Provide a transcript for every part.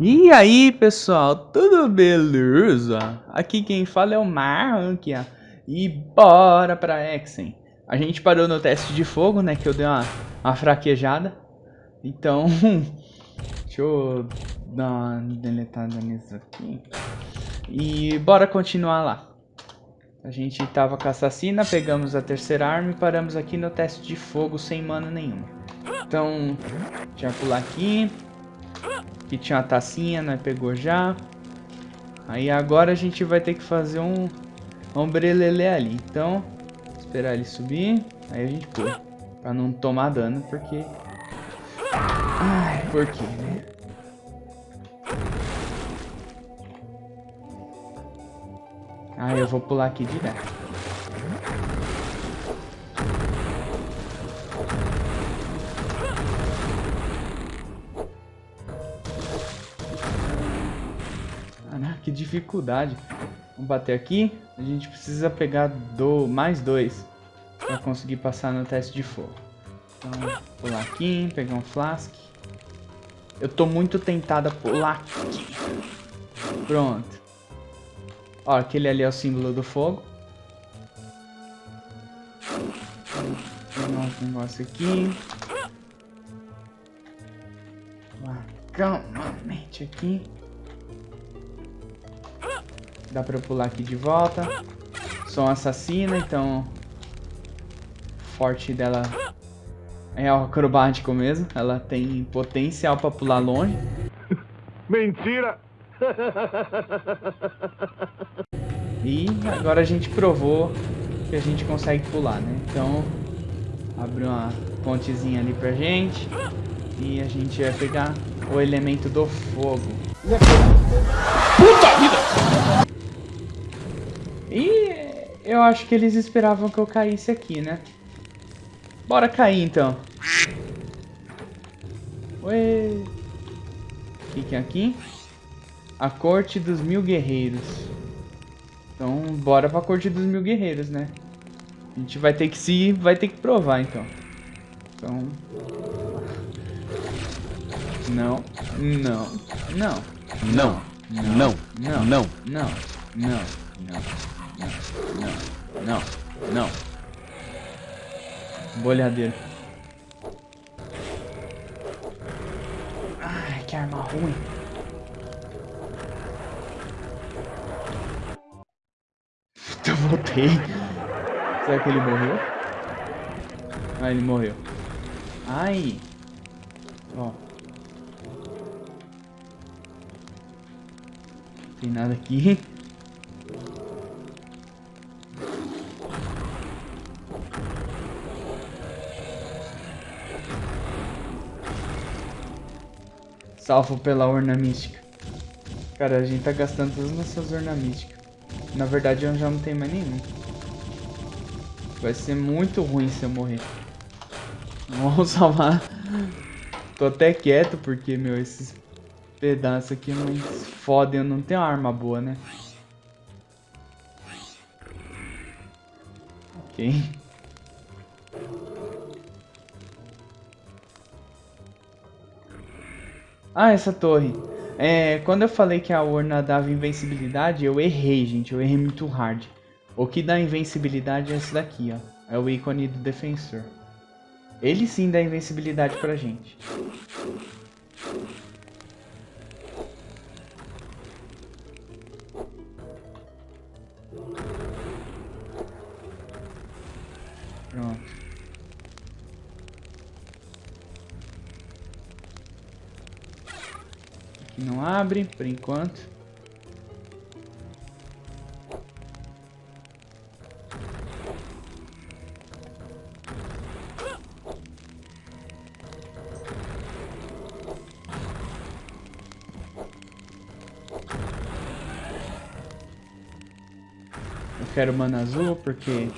E aí pessoal, tudo beleza? Aqui quem fala é o Marrankia e bora pra Exen. A gente parou no teste de fogo, né, que eu dei uma, uma fraquejada. Então, deixa eu dar uma deletada nisso aqui. E bora continuar lá. A gente tava com a assassina, pegamos a terceira arma e paramos aqui no teste de fogo sem mana nenhuma. Então, deixa eu pular aqui. Aqui tinha uma tacinha, né? Pegou já. Aí agora a gente vai ter que fazer um ombrelele ali. Então, esperar ele subir. Aí a gente pula. Pra não tomar dano, porque... Ai, por quê, né? Ah, eu vou pular aqui direto. Dificuldade. Vamos bater aqui. A gente precisa pegar do mais dois para conseguir passar no teste de fogo. Então, pular aqui, pegar um flask. Eu tô muito tentado a pular aqui. Pronto. Ó, aquele ali é o símbolo do fogo. Pegar um negócio aqui. Calmamente aqui. Dá pra eu pular aqui de volta. Sou um assassina, então... Forte dela é acrobático mesmo. Ela tem potencial pra pular longe. Mentira! E agora a gente provou que a gente consegue pular, né? Então, abre uma pontezinha ali pra gente. E a gente vai pegar o elemento do fogo. Puta vida! E eu acho que eles esperavam que eu caísse aqui, né? Bora cair, então. Ué. O que é aqui? A corte dos mil guerreiros. Então, bora pra corte dos mil guerreiros, né? A gente vai ter que se... Vai ter que provar, então. Então... Não. Não. Não. Não. Não. Não. Não. Não. Não. Não. Não, não, não. Bolhadeiro. Ai, que arma ruim. Eu voltei. Será que ele morreu? Ah, ele morreu. Ai. Ó. Tem nada aqui. Salvo pela urna mística. Cara, a gente tá gastando todas as nossas urnas místicas. Na verdade, eu já não tenho mais nenhum. Vai ser muito ruim se eu morrer. Vamos salvar. Tô até quieto porque, meu, esses pedaços aqui não fodem. Eu não tenho arma boa, né? Ok. Ah, essa torre. É, quando eu falei que a urna dava invencibilidade, eu errei, gente. Eu errei muito hard. O que dá invencibilidade é esse daqui, ó. É o ícone do defensor. Ele sim dá invencibilidade pra gente. Aqui não abre, por enquanto. Eu quero mana azul porque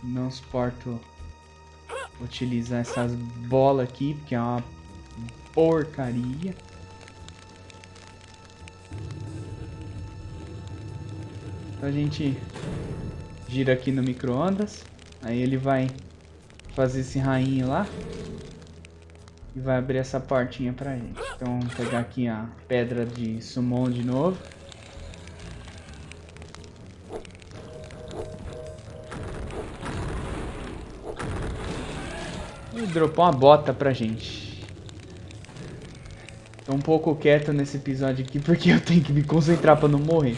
não suporto utilizar essas bolas aqui, porque é uma porcaria. Então a gente gira aqui no micro-ondas. Aí ele vai fazer esse rainho lá. E vai abrir essa portinha pra gente. Então vamos pegar aqui a pedra de summon de novo. E dropou uma bota pra gente. Tô um pouco quieto nesse episódio aqui porque eu tenho que me concentrar pra não morrer.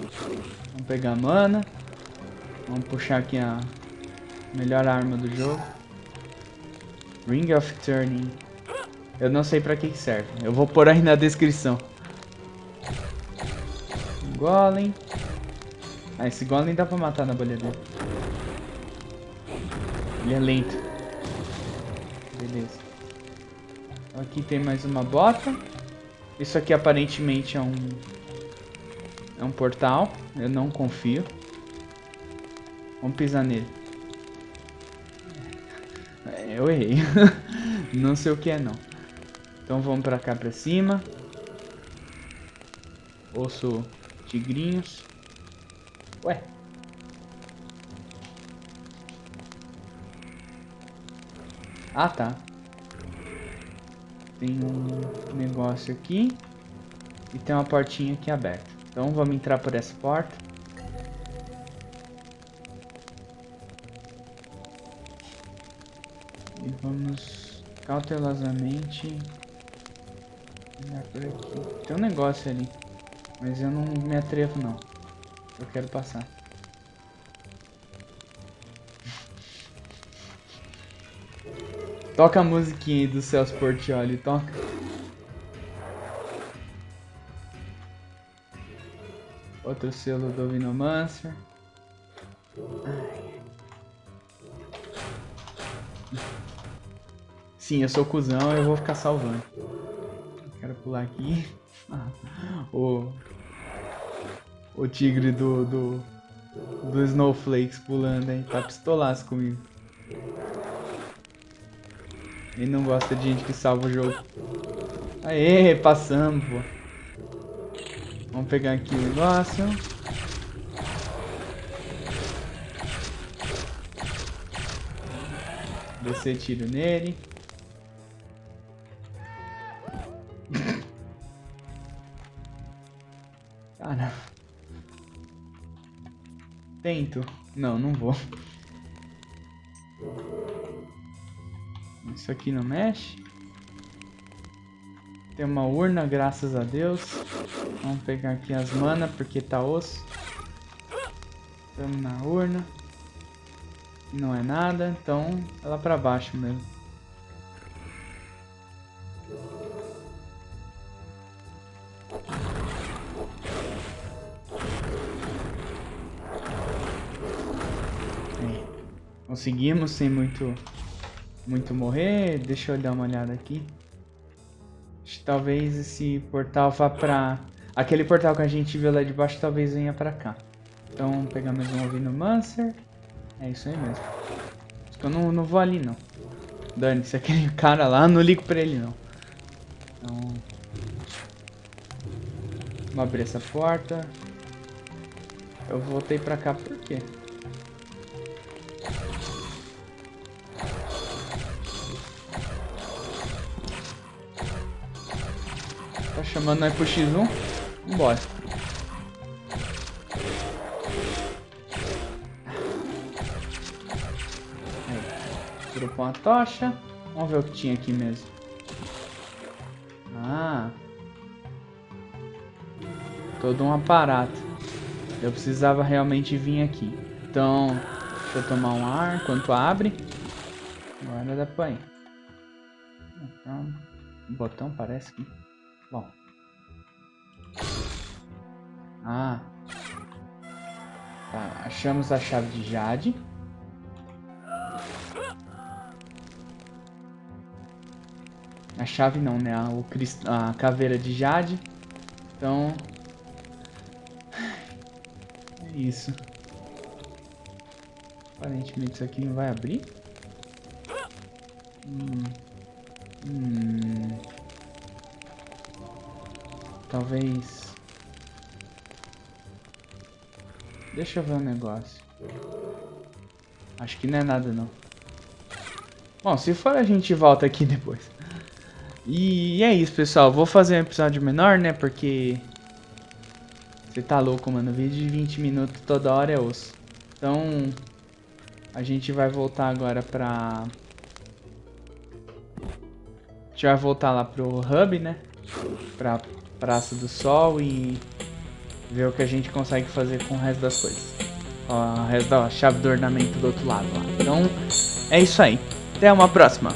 Vamos pegar mana. Vamos puxar aqui a melhor arma do jogo. Ring of Turning. Eu não sei pra que serve. Eu vou pôr aí na descrição. Golem. Ah, esse Golem dá pra matar na bolha dele. Ele é lento. Beleza. Aqui tem mais uma bota. Isso aqui aparentemente é um... É um portal. Eu não confio. Vamos pisar nele. É, eu errei. não sei o que é não. Então vamos pra cá pra cima. Osso tigrinhos. Ué. Ah, tá. Tem um negócio aqui. E tem uma portinha aqui aberta. Então vamos entrar por essa porta. E vamos cautelosamente olhar por aqui. Tem um negócio ali. Mas eu não me atrevo não. Eu quero passar. Toca a musiquinha aí do Celso Portioli, toca. Outro selo do Vinomancer. Sim, eu sou cuzão, eu vou ficar salvando. Quero pular aqui. o, o tigre do, do, do Snowflakes pulando aí. Tá pistolaço comigo. Ele não gosta de gente que salva o jogo. Aê, passamos, pô. Vamos pegar aqui o negócio. Descer tiro nele. Cara. Tento. Não, não vou. Isso aqui não mexe. Tem uma urna, graças a Deus. Vamos pegar aqui as mana, porque tá osso. Estamos na urna. Não é nada, então é lá pra baixo mesmo. Conseguimos sem muito muito morrer. Deixa eu dar uma olhada aqui. Talvez esse portal vá pra... Aquele portal que a gente viu lá de baixo talvez venha pra cá. Então, pegar mais um ouvindo Mancer. É isso aí mesmo. Eu não, não vou ali, não. Dane-se, aquele cara lá, não ligo pra ele, não. Então... Vamos abrir essa porta. Eu voltei pra cá por quê? Tá chamando nós pro X1? Vambora. Aí. Dropou uma tocha. Vamos ver o que tinha aqui mesmo. Ah. Todo um aparato. Eu precisava realmente vir aqui. Então, deixa eu tomar um ar enquanto abre. Agora dá pra ir. Então, botão parece que... Bom. Ah. Tá, achamos a chave de Jade. A chave não, né? A, o crist... a caveira de Jade. Então... É isso. Aparentemente isso aqui não vai abrir. Hum. Hum. Talvez... Deixa eu ver um negócio. Acho que não é nada, não. Bom, se for a gente volta aqui depois. E é isso, pessoal. Vou fazer um episódio menor, né? Porque... Você tá louco, mano. Vídeo de 20 minutos toda hora é osso. Então... A gente vai voltar agora pra... A gente vai voltar lá pro hub, né? Pra Praça do Sol e... Ver o que a gente consegue fazer com o resto das coisas. Ó, o resto da chave do ornamento do outro lado lá. Então, é isso aí. Até uma próxima.